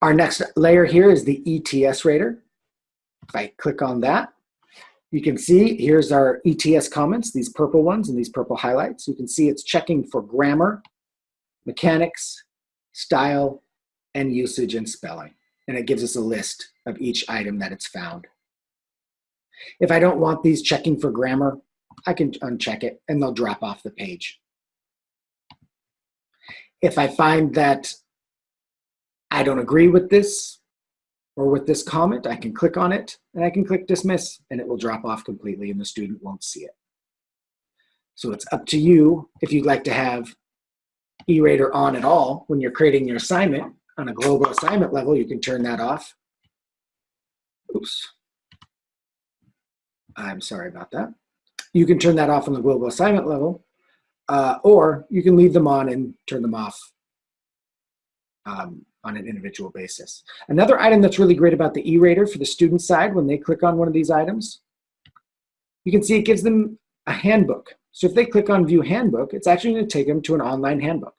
Our next layer here is the ETS rater. If I click on that, you can see here's our ETS comments, these purple ones and these purple highlights. You can see it's checking for grammar, mechanics, style, and usage and spelling. And it gives us a list of each item that it's found. If I don't want these checking for grammar, I can uncheck it and they'll drop off the page. If I find that I don't agree with this or with this comment, I can click on it and I can click dismiss and it will drop off completely and the student won't see it. So it's up to you if you'd like to have E-Rater on at all when you're creating your assignment. On a global assignment level, you can turn that off. Oops. I'm sorry about that. You can turn that off on the global assignment level, uh, or you can leave them on and turn them off um, on an individual basis. Another item that's really great about the E-Rater for the student side, when they click on one of these items, you can see it gives them a handbook. So if they click on View Handbook, it's actually going to take them to an online handbook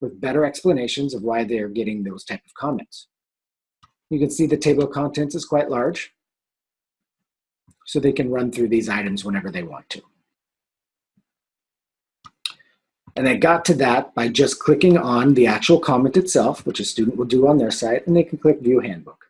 with better explanations of why they're getting those type of comments. You can see the table of contents is quite large so they can run through these items whenever they want to. And they got to that by just clicking on the actual comment itself, which a student will do on their site, and they can click View Handbook.